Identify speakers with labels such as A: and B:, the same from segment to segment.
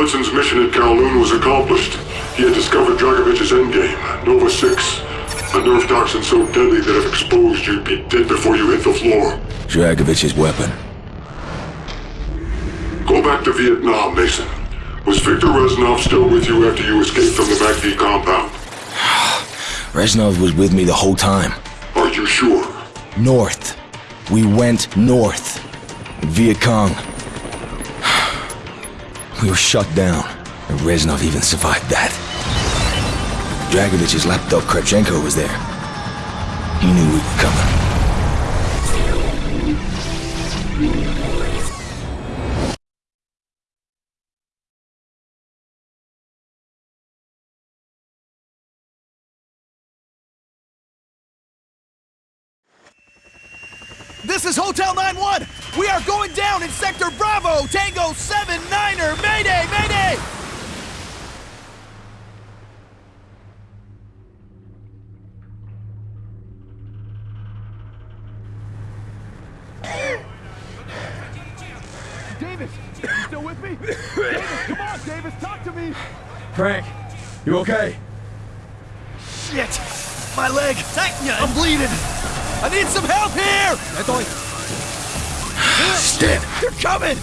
A: Hudson's mission at Kowloon was accomplished. He had discovered Dragovich's endgame, Nova 6. A nerve toxin so deadly that if exposed, you'd be dead before you hit the floor.
B: Dragovich's weapon.
A: Go back to Vietnam, Mason. Was Viktor Reznov still with you after you escaped from the MACV compound?
B: Reznov was with me the whole time.
A: Are you sure?
B: North. We went north. Viet Cong. We were shut down, and Reznov even survived that. Dragovich's lapdog Kravchenko was there. He knew we were coming.
C: Me? Come on, Davis! Talk to me!
D: Frank, you okay?
C: Shit! My leg! I'm bleeding! I need some help here!
B: Dead.
C: They're coming!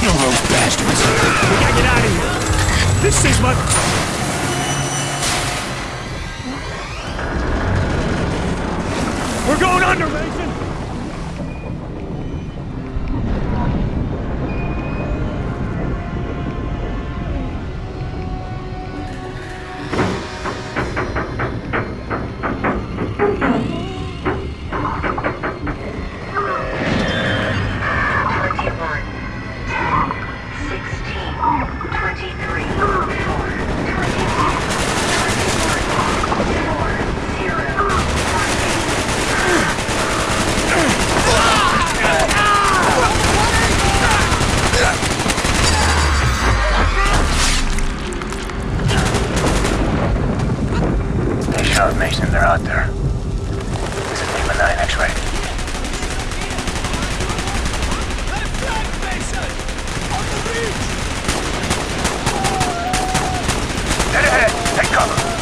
B: Kill those bastards.
C: We gotta get out of here! This is my...
E: 53. Take cover!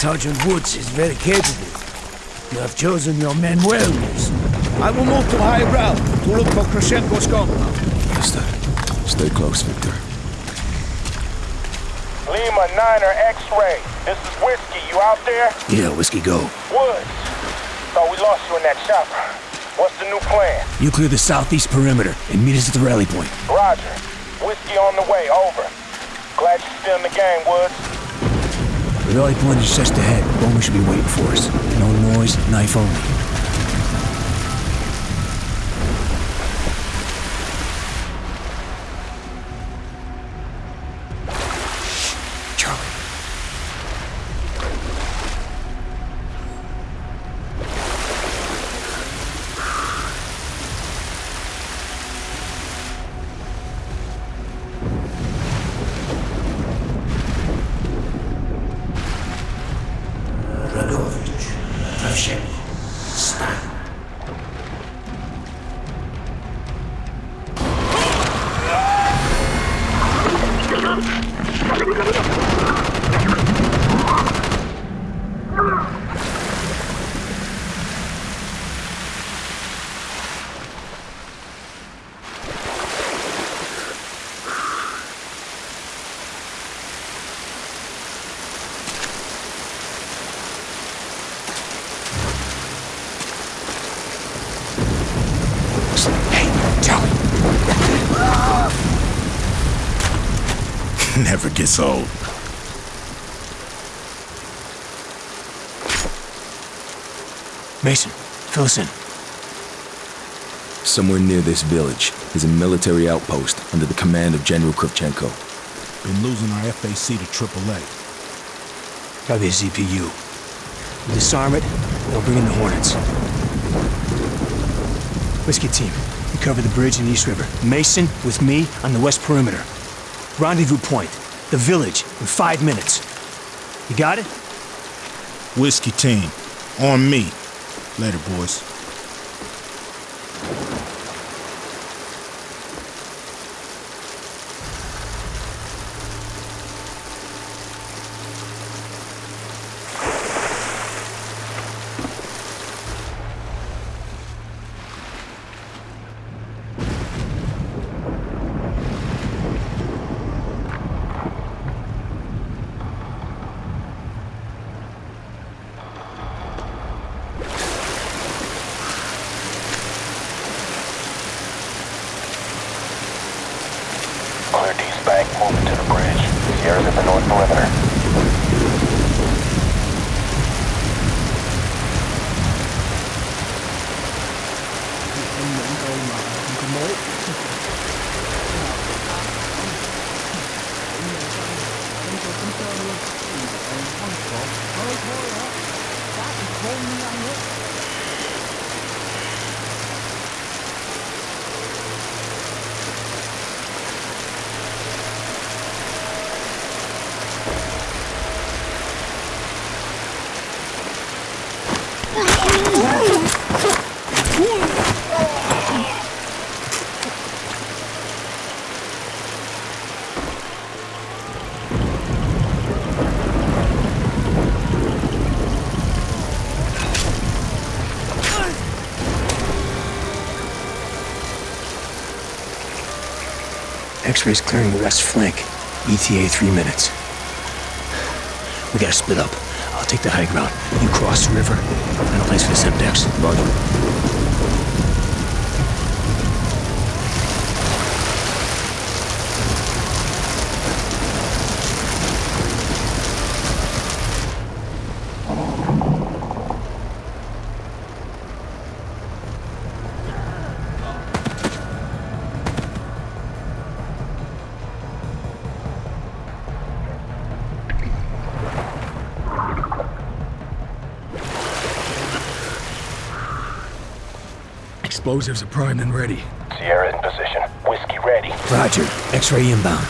F: Sergeant Woods is very capable. You have chosen your men well, Mason. I will move to high ground to look for Kravchenko's compound.
B: Understood. Stay close, Viktor.
G: Lima 9er X-ray. This is Whiskey. You out there?
F: Yeah, Whiskey, go.
G: Woods. Thought we lost you in that chopper. What's the new plan?
F: You clear the southeast perimeter and meet us at the rally point.
G: Roger. Whiskey on the way. Over. Glad you're still in the game, Woods.
F: The rally point is just ahead. Bowman should be waiting for us. No noise, knife only.
H: Never.
F: Mason, fill us in.
B: Somewhere near this village is a military outpost under the command of General Kravchenko.
H: Been losing our FAC to AAA.
F: Gotta be a ZPU. We disarm it, they'll bring in the Hornets. Whiskey team, we cover the bridge in East River. Mason with me on the west perimeter. Rendezvous point, the village, in five minutes. You got it?
H: Whiskey team. On me. Later, boys.
G: Moving to the bridge. Sierra's at the north perimeter.
F: X-rays clearing the west flank. ETA three minutes. We gotta split up. I'll take the high ground. You cross the river. Find a place for the Semtex.
B: Roger.
D: Explosives are primed and ready.
G: Sierra in position. Whiskey ready.
F: Roger. X-ray inbound.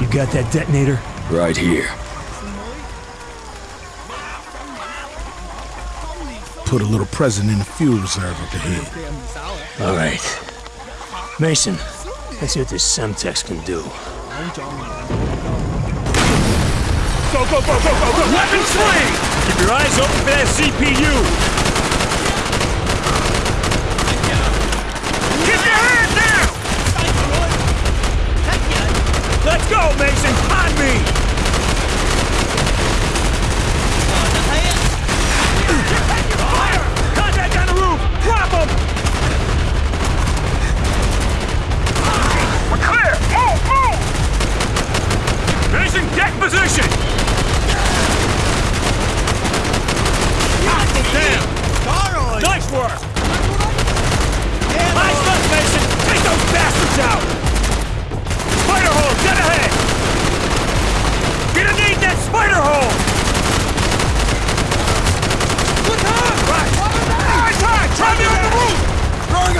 F: You got that detonator?
B: Right here.
H: Put a little present in the fuel reserve up ahead.
F: All right. Mason, let's see what this Semtex can do.
C: Go, go, go, go, go, go! Weapon swing!
D: Keep your eyes open for that ZPU!
C: Keep your hand down!
D: Let's go, Mason! On me!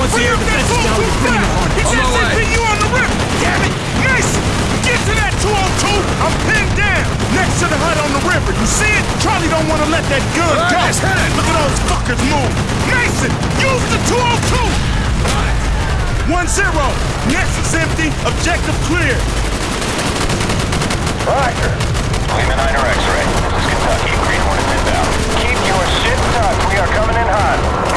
D: Once the air defense is down,
G: we're free to harm.
D: Just hit you on the rip! Damn it! Nice! Get to that 202!
C: I'm pinned down! Next to the hut on the river, you see it? Charlie don't want to let that gun right, go! Look at all those fuckers move! Mason, use the 202! 1-0! is empty, objective clear!
G: Roger. Lima Niner X-Ray. This is Kentucky. Green Hornet inbound. Keep your shit tucked. We are coming in hot.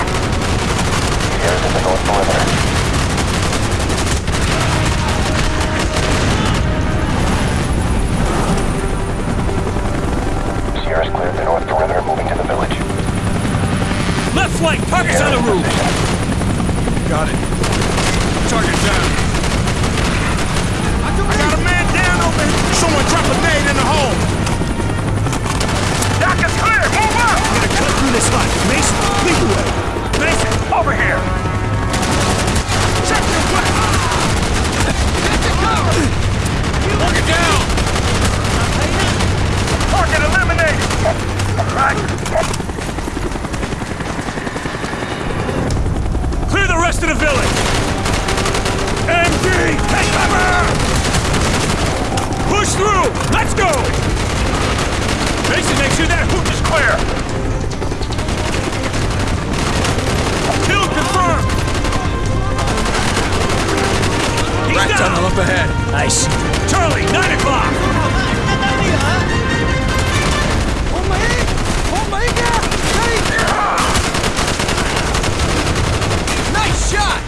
B: Rat
D: down!
B: tunnel up ahead.
F: I see.
D: Charlie, 9 o'clock! Oh my! Oh my god!
C: Nice shot.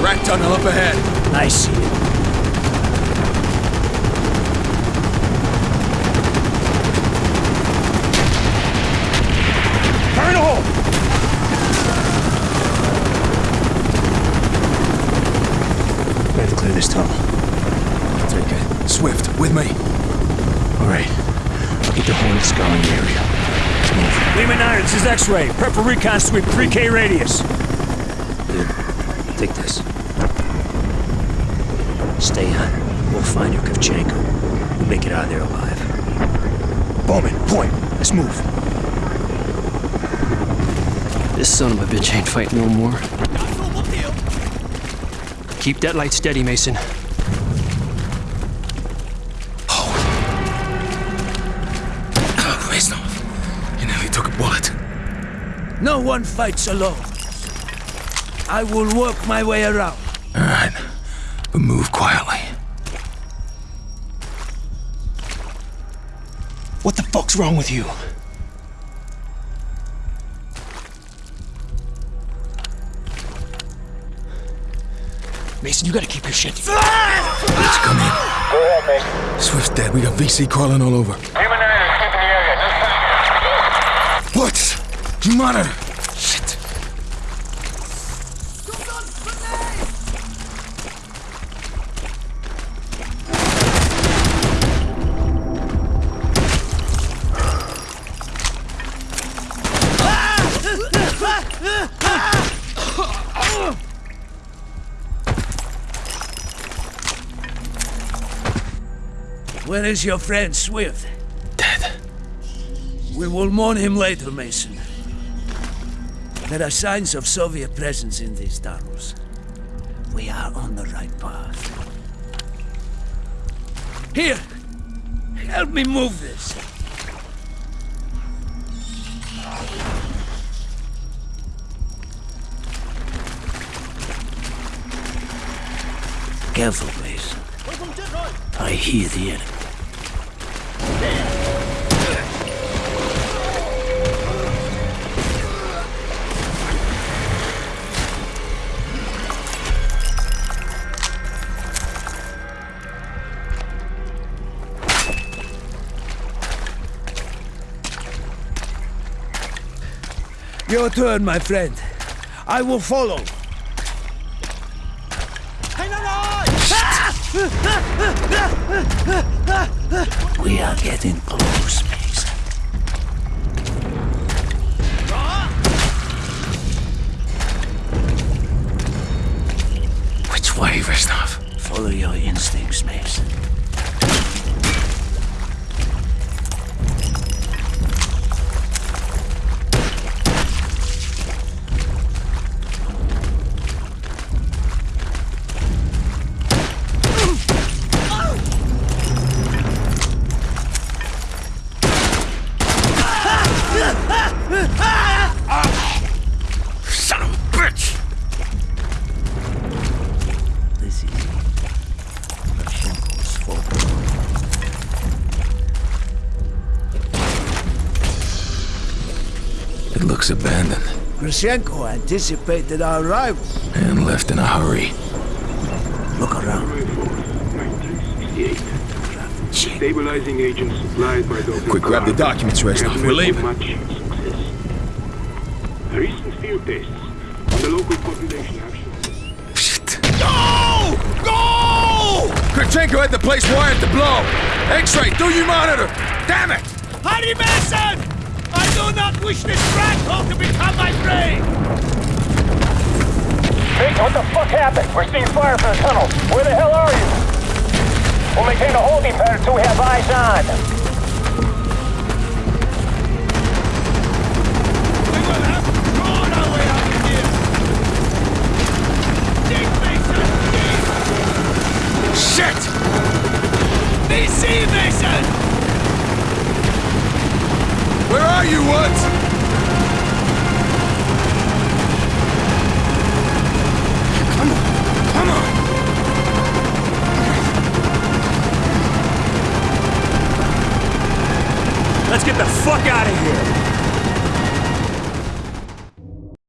B: Rat tunnel up ahead.
F: I see it.
D: Fire in the hole!
F: We have to clear this tunnel.
B: Take it. Swift, with me.
F: All right. I'll get the Hornet scouring the area. Let's move.
D: Lima 9, this is X-ray. Prep for recon sweep, 3K radius.
F: Dude, take this. Stay on. We'll find Yurkovchenko. We'll make it out of there alive. Bowman, point. Let's move.
I: This son of a bitch ain't fighting no more. Keep that light steady, Mason.
J: No one fights alone. I will work my way around.
B: All right. But move quietly.
F: What the fuck's wrong with you? Mason, you gotta keep your shit together.
B: Let's come in.
G: Go ahead, Mason.
B: Swift's dead. We got VC crawling all over.
G: Lima 9 is keeping the area. Just
B: What? You monitor. Shit.
J: Where is your friend Swift?
B: Dead.
J: We will mourn him later, Mason. There are signs of Soviet presence in these tunnels. We are on the right path. Here! Help me move this! Careful, Mason. I hear the enemy. Your turn, my friend. I will follow. We are getting close, Mason.
B: Which way, Reznov?
J: Follow your instincts, Mason. Bitch!
K: It looks abandoned.
L: Kravchenko anticipated our arrival.
K: And left in a hurry.
L: Look around.
M: Stabilizing agents supplied by
B: Quick, grab the documents, Reznov. We're leaving.
M: Much. Recent field tests on the local population have shown
J: Go! Go!
B: Kravchenko had the place wired to blow. X-ray, do you monitor? Damn it!
J: Harry Mason! I do not wish this rat hole to become my prey!
G: Hey, what the fuck happened? We're seeing fire from the tunnel. Where the hell are you? We'll maintain a holding pattern until we have eyes on.